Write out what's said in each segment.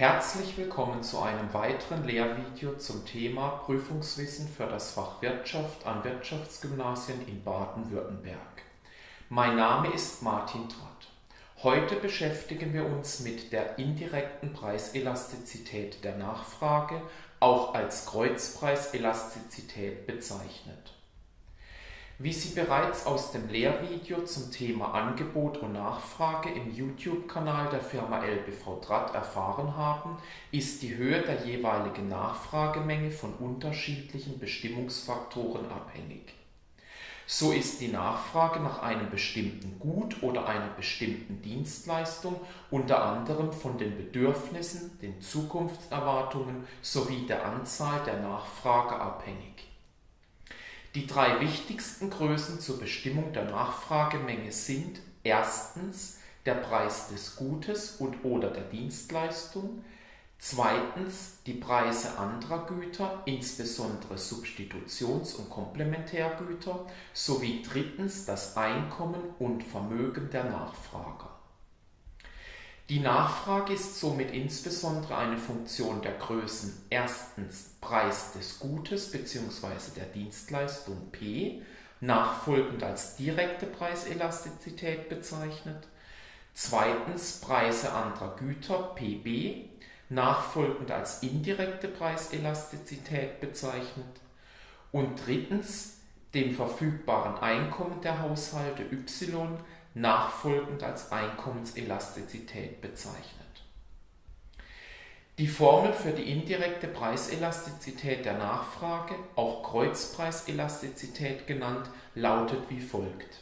Herzlich willkommen zu einem weiteren Lehrvideo zum Thema Prüfungswissen für das Fach Wirtschaft an Wirtschaftsgymnasien in Baden-Württemberg. Mein Name ist Martin Tratt. Heute beschäftigen wir uns mit der indirekten Preiselastizität der Nachfrage, auch als Kreuzpreiselastizität bezeichnet. Wie Sie bereits aus dem Lehrvideo zum Thema Angebot und Nachfrage im YouTube-Kanal der Firma LBV Draht erfahren haben, ist die Höhe der jeweiligen Nachfragemenge von unterschiedlichen Bestimmungsfaktoren abhängig. So ist die Nachfrage nach einem bestimmten Gut oder einer bestimmten Dienstleistung unter anderem von den Bedürfnissen, den Zukunftserwartungen sowie der Anzahl der Nachfrage abhängig. Die drei wichtigsten Größen zur Bestimmung der Nachfragemenge sind erstens der Preis des Gutes und/oder der Dienstleistung, zweitens die Preise anderer Güter, insbesondere Substitutions- und Komplementärgüter, sowie drittens das Einkommen und Vermögen der Nachfrager die Nachfrage ist somit insbesondere eine Funktion der Größen erstens Preis des Gutes bzw. der Dienstleistung P, nachfolgend als direkte Preiselastizität bezeichnet, zweitens Preise anderer Güter PB, nachfolgend als indirekte Preiselastizität bezeichnet und drittens dem verfügbaren Einkommen der Haushalte Y nachfolgend als Einkommenselastizität bezeichnet. Die Formel für die indirekte Preiselastizität der Nachfrage, auch Kreuzpreiselastizität genannt, lautet wie folgt.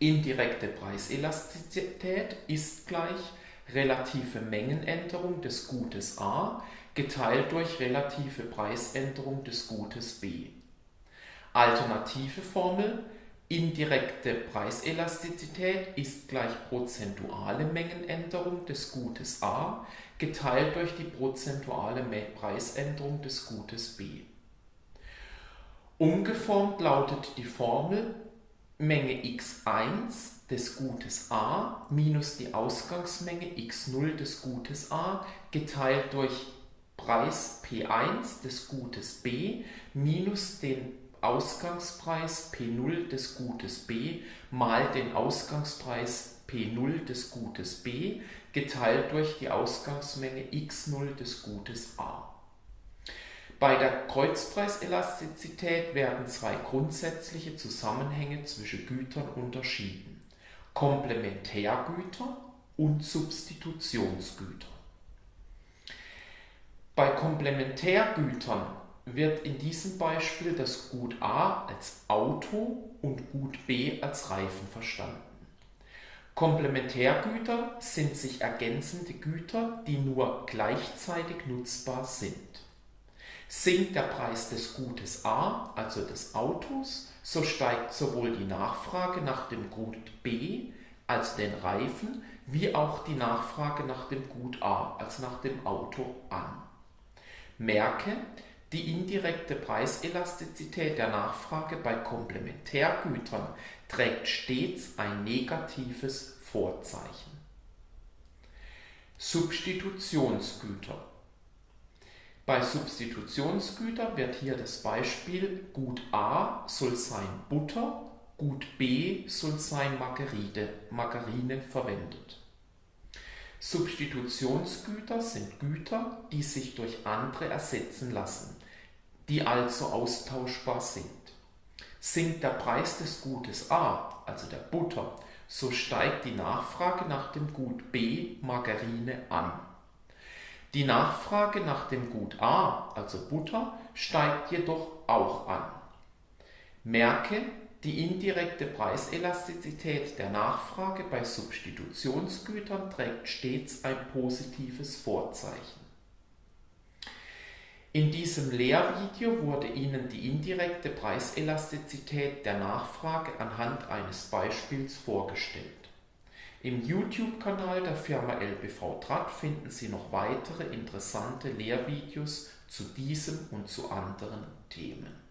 Indirekte Preiselastizität ist gleich relative Mengenänderung des Gutes A geteilt durch relative Preisänderung des Gutes B. Alternative Formel Indirekte Preiselastizität ist gleich prozentuale Mengenänderung des Gutes A geteilt durch die prozentuale Preisänderung des Gutes B. Umgeformt lautet die Formel Menge x1 des Gutes A minus die Ausgangsmenge x0 des Gutes A geteilt durch Preis P1 des Gutes B minus den Ausgangspreis P0 des Gutes B mal den Ausgangspreis P0 des Gutes B geteilt durch die Ausgangsmenge x0 des Gutes A. Bei der Kreuzpreiselastizität werden zwei grundsätzliche Zusammenhänge zwischen Gütern unterschieden: Komplementärgüter und Substitutionsgüter. Bei Komplementärgütern wird in diesem Beispiel das Gut A als Auto und Gut B als Reifen verstanden. Komplementärgüter sind sich ergänzende Güter, die nur gleichzeitig nutzbar sind. Sinkt der Preis des Gutes A, also des Autos, so steigt sowohl die Nachfrage nach dem Gut B, also den Reifen, wie auch die Nachfrage nach dem Gut A, also nach dem Auto an. Merke, die indirekte Preiselastizität der Nachfrage bei Komplementärgütern trägt stets ein negatives Vorzeichen. Substitutionsgüter Bei Substitutionsgütern wird hier das Beispiel Gut A soll sein Butter, Gut B soll sein Margarine, Margarine verwendet. Substitutionsgüter sind Güter, die sich durch andere ersetzen lassen, die also austauschbar sind. Sinkt der Preis des Gutes A, also der Butter, so steigt die Nachfrage nach dem Gut B, Margarine, an. Die Nachfrage nach dem Gut A, also Butter, steigt jedoch auch an. Merke, die indirekte Preiselastizität der Nachfrage bei Substitutionsgütern trägt stets ein positives Vorzeichen. In diesem Lehrvideo wurde Ihnen die indirekte Preiselastizität der Nachfrage anhand eines Beispiels vorgestellt. Im YouTube-Kanal der Firma LBV Draht finden Sie noch weitere interessante Lehrvideos zu diesem und zu anderen Themen.